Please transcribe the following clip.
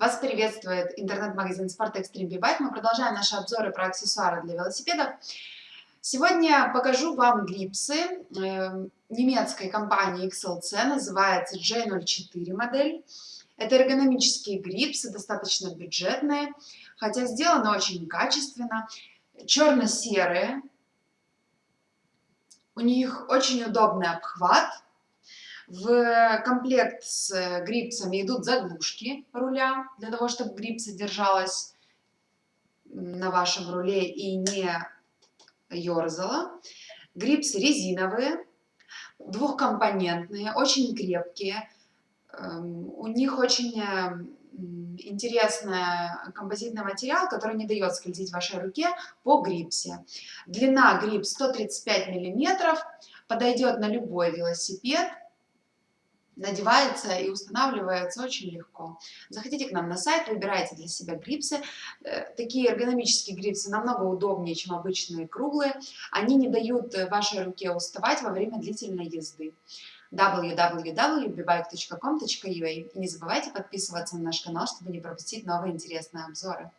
Вас приветствует интернет-магазин Sport Extreme B-Bike. Мы продолжаем наши обзоры про аксессуары для велосипедов. Сегодня покажу вам грипсы э, немецкой компании XLC, называется J04 модель. Это эргономические грипсы, достаточно бюджетные, хотя сделаны очень качественно. Черно-серые, у них очень удобный обхват, в комплект с э, грипсами идут заглушки руля, для того, чтобы грипс содержалась на вашем руле и не ерзала. Грипсы резиновые, двухкомпонентные, очень крепкие. Эм, у них очень э, интересный композитный материал, который не дает скользить вашей руке по грипсе. Длина грипс 135 миллиметров, подойдет на любой велосипед надевается и устанавливается очень легко. Заходите к нам на сайт, выбирайте для себя грипсы. Э, такие эргономические грипсы намного удобнее, чем обычные круглые. Они не дают вашей руке уставать во время длительной езды www.bibike.com.ua И не забывайте подписываться на наш канал, чтобы не пропустить новые интересные обзоры.